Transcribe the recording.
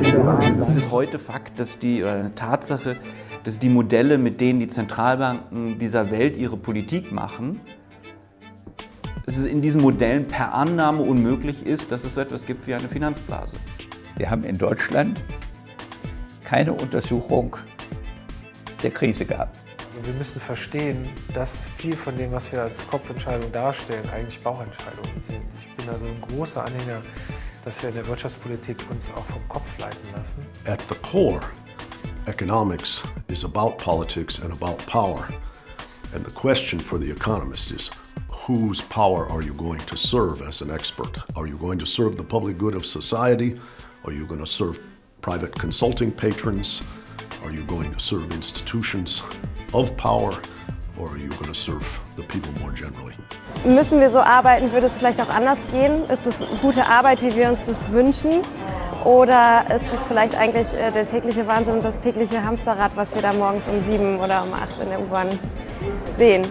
Es ist heute Fakt, dass die, oder eine Tatsache, dass die Modelle, mit denen die Zentralbanken dieser Welt ihre Politik machen, dass es in diesen Modellen per Annahme unmöglich ist, dass es so etwas gibt wie eine Finanzblase. Wir haben in Deutschland keine Untersuchung der Krise gehabt. Wir müssen verstehen, dass viel von dem, was wir als Kopfentscheidung darstellen, eigentlich Bauchentscheidungen sind. Ich bin also ein großer Anhänger, dass wir in der Wirtschaftspolitik uns auch vom Kopf leiten lassen. At the core, economics is about politics and about power. And the question for the economist is, whose power are you going to serve as an expert? Are you going to serve the public good of society? Are you going to serve private consulting patrons? Are you going to serve institutions of power? Or are you going to serve the people more generally? Müssen wir so arbeiten? Würde es vielleicht auch anders gehen? Ist es gute Arbeit, wie wir uns das wünschen? Oder ist es vielleicht eigentlich äh, der tägliche Wahnsinn und das tägliche Hamsterrad, was wir da morgens um sieben oder um acht in der U-Bahn sehen?